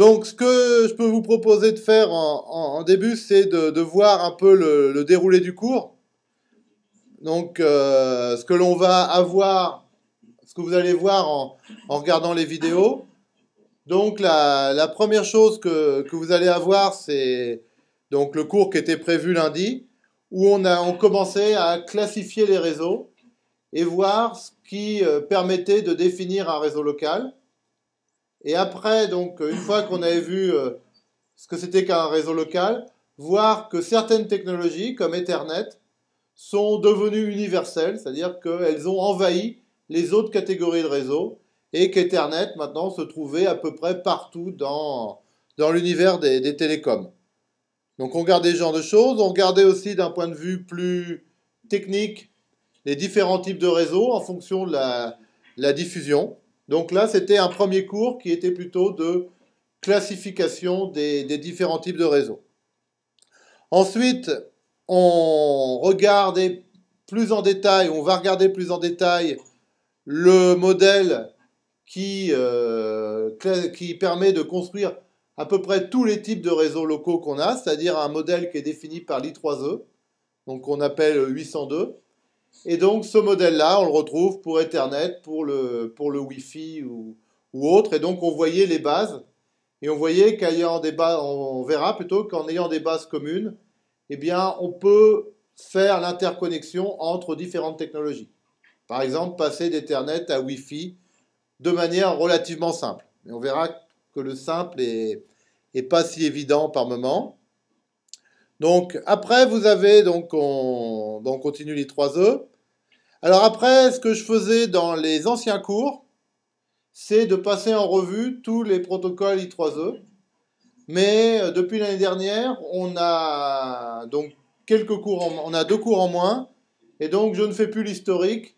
Donc, ce que je peux vous proposer de faire en, début, c'est de, voir un peu le, déroulé du cours. Donc, euh, ce que l'on va avoir, ce que vous allez voir en, regardant les vidéos. Donc, la, première chose que, vous allez avoir, c'est donc le cours qui était prévu lundi, où on a on commençait à classifier les réseaux et voir ce qui euh, permettait de définir un réseau local. Et après, donc, une fois qu'on avait vu euh, ce que c'était qu'un réseau local, voir que certaines technologies, comme Ethernet, sont devenues universelles, c'est-à-dire qu'elles ont envahi les autres catégories de réseaux, et qu'Ethernet, maintenant, se trouvait à peu près partout dans, dans l'univers des, télécoms. Donc on regardait ce genre de choses, on regardait aussi d'un point de vue plus technique les différents types de réseaux en fonction de la diffusion. Donc là, c'était un premier cours qui était plutôt de classification des, différents types de réseaux. Ensuite, on regardait plus en détail, on va regarder plus en détail le modèle qui, euh, qui permet de construire à peu près tous les types de réseaux locaux qu'on a, c'est-à-dire un modèle qui est défini par l'I3E, donc qu'on appelle 802, et donc ce modèle-là, on le retrouve pour Ethernet, pour le, pour le Wi-Fi ou, ou autre. Et donc on voyait les bases. Et on voyait qu'ayant des bases, on verra plutôt qu'en ayant des bases communes, eh bien, on peut faire l'interconnexion entre différentes technologies. Par exemple, passer d'Ethernet à Wi-Fi de manière relativement simple. Et on verra que le simple est, est pas si évident par moment. Donc après, vous avez, donc on, continue les 3E. Alors après, ce que je faisais dans les anciens cours, c'est de passer en revue tous les protocoles I3E. Mais euh, depuis l'année dernière, on a donc quelques cours, on a deux cours en moins, et donc je ne fais plus l'historique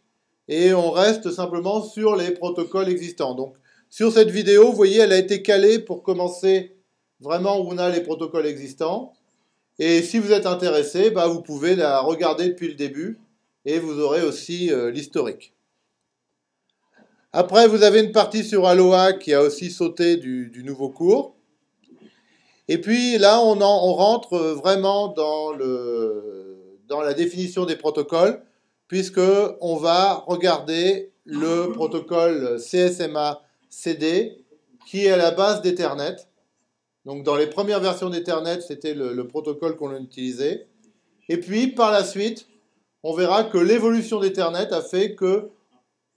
et on reste simplement sur les protocoles existants. Donc sur cette vidéo, vous voyez, elle a été calée pour commencer vraiment où on a les protocoles existants. Et si vous êtes intéressé, bah, vous pouvez la regarder depuis le début et vous aurez aussi euh, l'historique. Après, vous avez une partie sur Aloha qui a aussi sauté du, nouveau cours. Et puis là, on, on rentre vraiment dans, dans la définition des protocoles, puisque on va regarder le protocole CSMA-CD, qui est à la base d'Ethernet. Donc dans les premières versions d'Ethernet, c'était le, protocole qu'on utilisait. Et puis par la suite, on verra que l'évolution d'Ethernet a fait que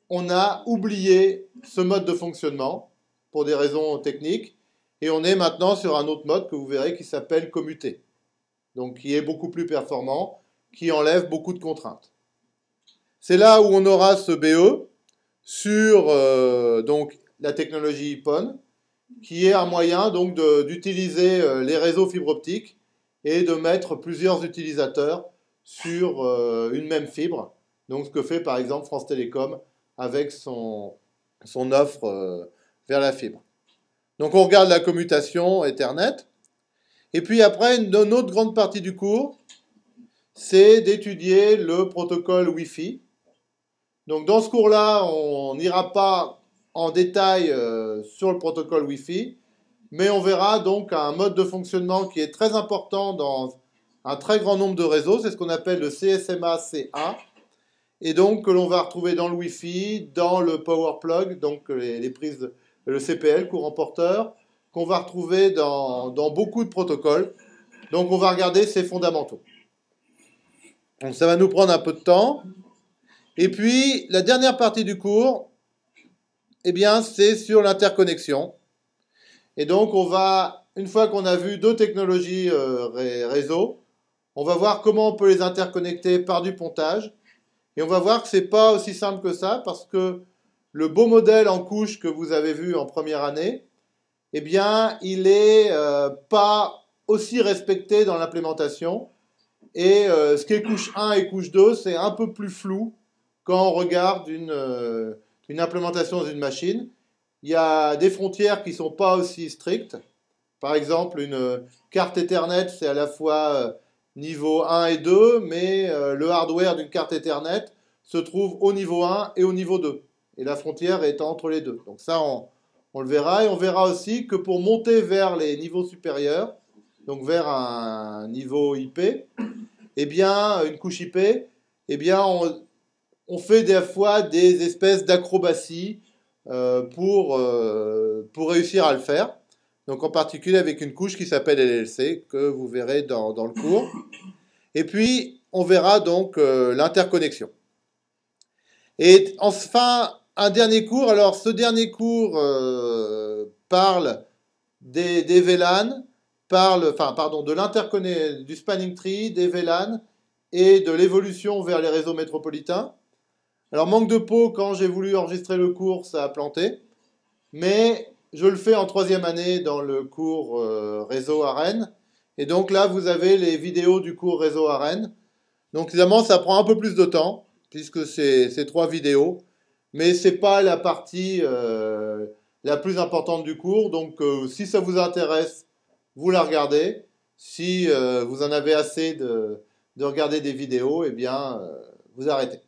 on a oublié ce mode de fonctionnement pour des raisons techniques et on est maintenant sur un autre mode que vous verrez qui s'appelle commuté. Donc qui est beaucoup plus performant, qui enlève beaucoup de contraintes. C'est là où on aura ce BE sur euh, la technologie IPON qui est un moyen donc d'utiliser euh, les réseaux fibre optique et de mettre plusieurs utilisateurs sur euh, une même fibre. Donc ce que fait par exemple France Télécom avec son, offre euh, vers la fibre. Donc on regarde la commutation Ethernet. Et puis après, une, une autre grande partie du cours, c'est d'étudier le protocole Wi-Fi. Donc dans ce cours-là, on n'ira pas en détail euh, sur le protocole Wi-Fi, mais on verra donc un mode de fonctionnement qui est très important dans un très grand nombre de réseaux, c'est ce qu'on appelle le CSMA-CA, et donc que l'on va retrouver dans le Wi-Fi, dans le power plug, donc les, prises, le CPL, courant porteur, qu'on va retrouver dans, dans, beaucoup de protocoles. Donc on va regarder ces fondamentaux. Donc ça va nous prendre un peu de temps. Et puis la dernière partie du cours, eh bien, c'est sur l'interconnexion. Et donc, on va, une fois qu'on a vu deux technologies euh, réseau, on va voir comment on peut les interconnecter par du pontage. Et on va voir que ce n'est pas aussi simple que ça, parce que le beau modèle en couche que vous avez vu en première année, eh bien, il n'est euh, pas aussi respecté dans l'implémentation. Et euh, ce qui est couche 1 et couche 2, c'est un peu plus flou quand on regarde une, une implémentation dans une machine, il y a des frontières qui ne sont pas aussi strictes. Par exemple, une carte Ethernet, c'est à la fois euh, niveau 1 et 2, mais euh, le hardware d'une carte Ethernet se trouve au niveau 1 et au niveau 2. Et la frontière est entre les deux. Donc ça, on, On le verra et on verra aussi que pour monter vers les niveaux supérieurs, donc vers un niveau IP, eh bien, une couche IP, eh bien, on, fait des fois des espèces d'acrobaties euh, pour, euh, pour réussir à le faire. Donc en particulier avec une couche qui s'appelle LLC, que vous verrez dans, dans, le cours. Et puis, on verra donc euh, l'interconnexion. Et enfin, un dernier cours. Alors, ce dernier cours parle des, des VLAN, parle, enfin, pardon, de l'interconnexion, du spanning tree, des VLAN et de l'évolution vers les réseaux métropolitains. Alors, manque de peau, quand j'ai voulu enregistrer le cours, ça a planté. Mais je le fais en troisième année dans le cours euh, réseau à Rennes. Et donc là, vous avez les vidéos du cours réseau à Rennes. Donc évidemment, ça prend un peu plus de temps, puisque c'est trois vidéos. Mais ce n'est pas la partie euh, la plus importante du cours. Donc euh, si ça vous intéresse, vous la regardez. Si vous en avez assez de, de regarder des vidéos, eh bien, vous arrêtez.